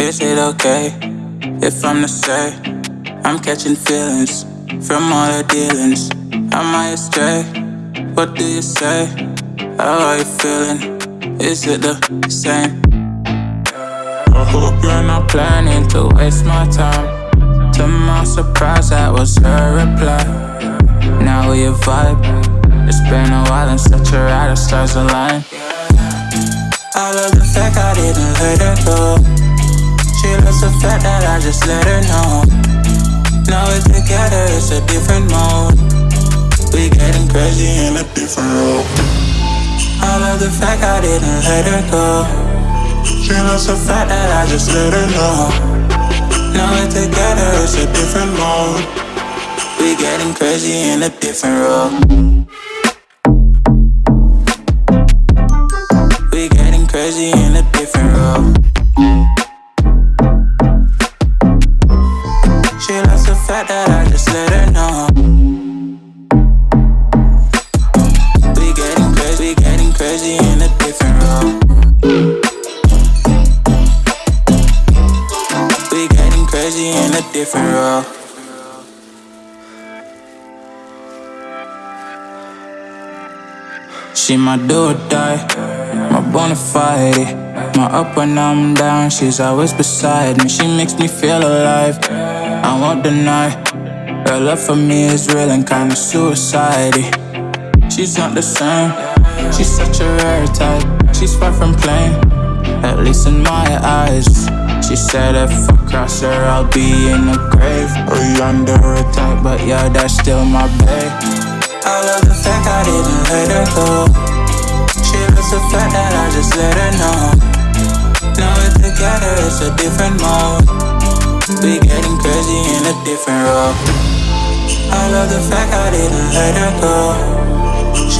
Is it okay if I'm to say I'm catching feelings from all the dealings? Am I astray? What do you say? How are you feeling? Is it the same? I hope you're not planning to waste my time. To my surprise, that was her reply. Now we vibe. It's been a while and such a ride, the stars align. I love the fact I didn't let her go. She loves the fact that I just let her know. Now we're together, it's a different mode. We getting crazy in a different role. I love the fact I didn't let her go. She loves the fact that I just let her know. Now we're together, it's a different mode. We getting crazy in a different role. We getting crazy in a different role. We getting crazy in a different role. She my do or die, my bona fide. My up when I'm down, she's always beside me. She makes me feel alive. I won't deny. Her love for me is real and kinda suicide. She's not the same. She's such a rare type. She's far from plain, at least in my eyes. She said if I cross her, I'll be in the grave or you under attack. But yeah, that's still my babe. I love the fact I didn't let her go. She loves the fact that I just let her know. Now we're together, it's a different mode. We getting crazy in a different role. I love the fact I didn't let her go.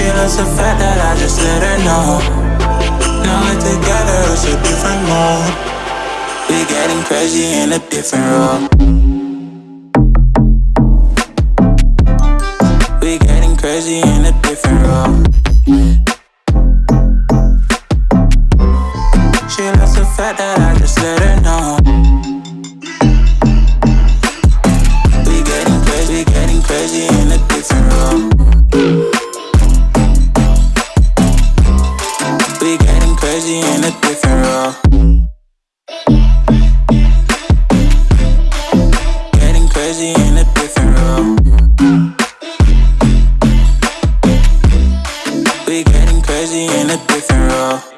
She loves the fact that I just let her know. Now we're together, it's a different mode. We're getting crazy in a different role. We're getting crazy in a different role. body in a different role. Getting crazy in a different role. We getting crazy in a different role.